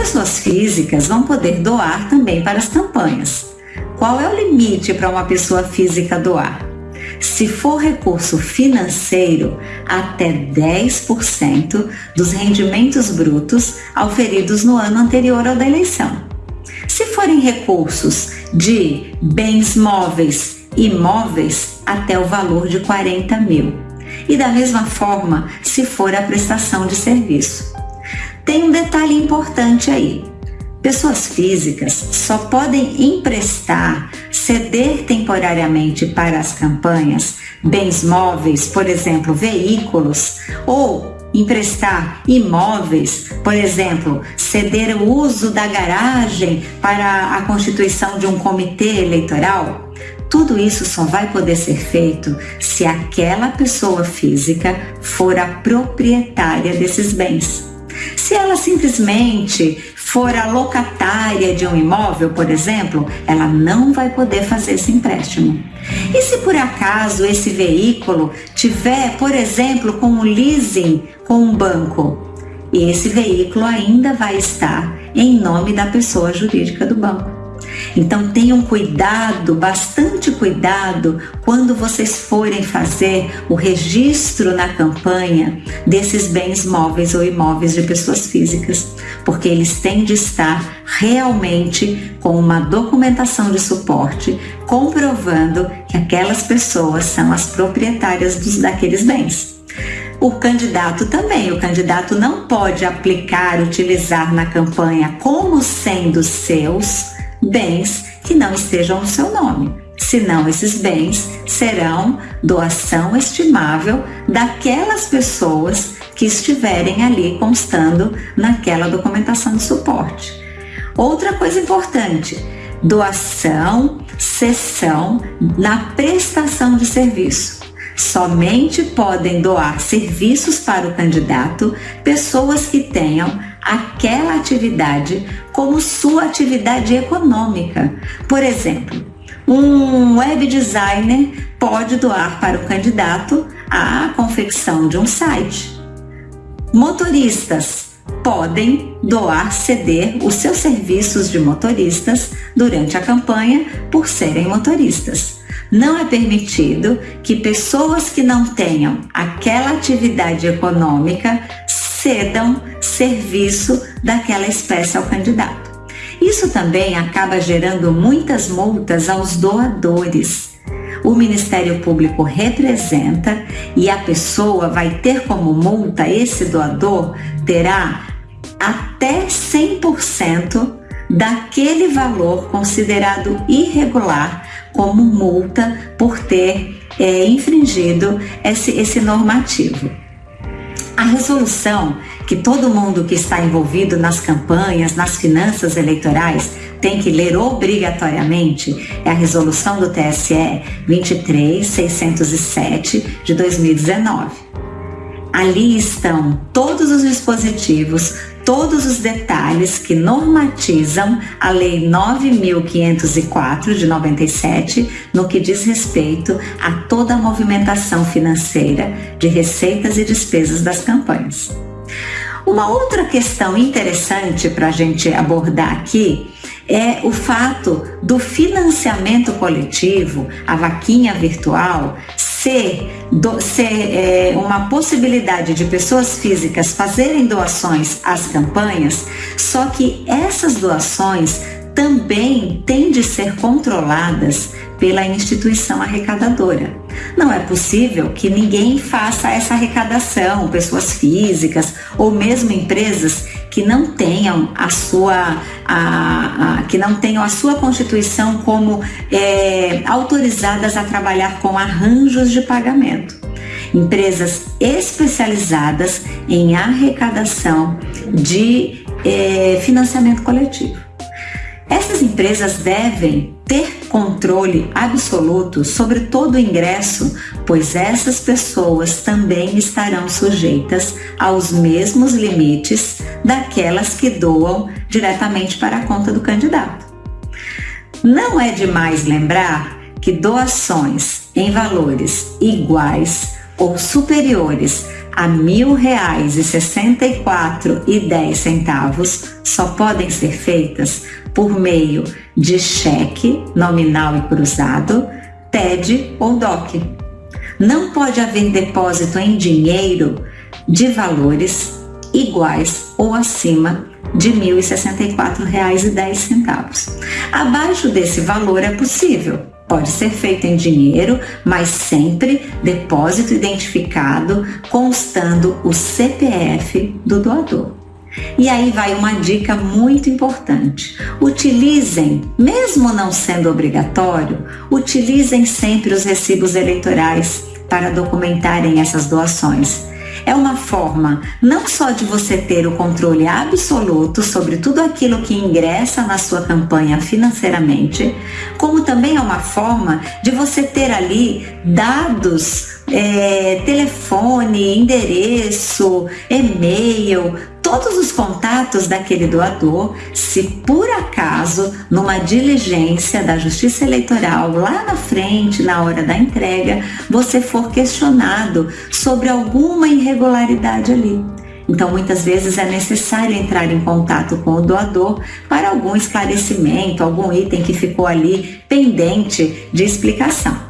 pessoas físicas vão poder doar também para as campanhas. Qual é o limite para uma pessoa física doar? Se for recurso financeiro, até 10% dos rendimentos brutos auferidos no ano anterior ao da eleição. Se forem recursos de bens móveis imóveis, até o valor de 40 mil. E da mesma forma, se for a prestação de serviço. Tem um detalhe importante aí. Pessoas físicas só podem emprestar, ceder temporariamente para as campanhas bens móveis, por exemplo, veículos, ou emprestar imóveis, por exemplo, ceder o uso da garagem para a constituição de um comitê eleitoral. Tudo isso só vai poder ser feito se aquela pessoa física for a proprietária desses bens. Se ela simplesmente for a locatária de um imóvel, por exemplo, ela não vai poder fazer esse empréstimo. E se por acaso esse veículo tiver, por exemplo, com um leasing com um banco, esse veículo ainda vai estar em nome da pessoa jurídica do banco. Então tenham cuidado, bastante cuidado, quando vocês forem fazer o registro na campanha desses bens móveis ou imóveis de pessoas físicas, porque eles têm de estar realmente com uma documentação de suporte comprovando que aquelas pessoas são as proprietárias dos, daqueles bens. O candidato também, o candidato não pode aplicar, utilizar na campanha como sendo seus bens que não estejam no seu nome. Senão, esses bens serão doação estimável daquelas pessoas que estiverem ali constando naquela documentação de suporte. Outra coisa importante: doação, cessão na prestação de serviço. Somente podem doar serviços para o candidato pessoas que tenham aquela atividade como sua atividade econômica. Por exemplo, um web designer pode doar para o candidato a confecção de um site. Motoristas podem doar, ceder os seus serviços de motoristas durante a campanha por serem motoristas. Não é permitido que pessoas que não tenham aquela atividade econômica cedam serviço daquela espécie ao candidato. Isso também acaba gerando muitas multas aos doadores. O Ministério Público representa e a pessoa vai ter como multa, esse doador terá até 100% daquele valor considerado irregular como multa por ter é, infringido esse, esse normativo. A resolução que todo mundo que está envolvido nas campanhas, nas finanças eleitorais, tem que ler obrigatoriamente é a resolução do TSE 23607 de 2019. Ali estão todos os dispositivos, todos os detalhes que normatizam a Lei 9.504 de 97 no que diz respeito a toda a movimentação financeira de receitas e despesas das campanhas. Uma outra questão interessante para a gente abordar aqui é o fato do financiamento coletivo, a vaquinha virtual, ser, do, ser é, uma possibilidade de pessoas físicas fazerem doações às campanhas, só que essas doações também têm de ser controladas pela instituição arrecadadora. Não é possível que ninguém faça essa arrecadação, pessoas físicas ou mesmo empresas que não tenham a sua a, a, que não tenham a sua constituição como é, autorizadas a trabalhar com arranjos de pagamento. Empresas especializadas em arrecadação de é, financiamento coletivo. Essas empresas devem ter controle absoluto sobre todo o ingresso, pois essas pessoas também estarão sujeitas aos mesmos limites daquelas que doam diretamente para a conta do candidato. Não é demais lembrar que doações em valores iguais ou superiores a dez centavos só podem ser feitas por meio de cheque nominal e cruzado, TED ou DOC. Não pode haver depósito em dinheiro de valores iguais ou acima de R$ 1.064,10. Abaixo desse valor é possível. Pode ser feito em dinheiro, mas sempre depósito identificado, constando o CPF do doador. E aí vai uma dica muito importante. Utilizem, mesmo não sendo obrigatório, utilizem sempre os recibos eleitorais para documentarem essas doações é uma forma não só de você ter o controle absoluto sobre tudo aquilo que ingressa na sua campanha financeiramente, como também é uma forma de você ter ali dados, é, telefone, endereço, e-mail, todos os contatos daquele doador, se por acaso, numa diligência da Justiça Eleitoral lá na frente, na hora da entrega, você for questionado sobre alguma irregularidade ali. Então, muitas vezes é necessário entrar em contato com o doador para algum esclarecimento, algum item que ficou ali pendente de explicação.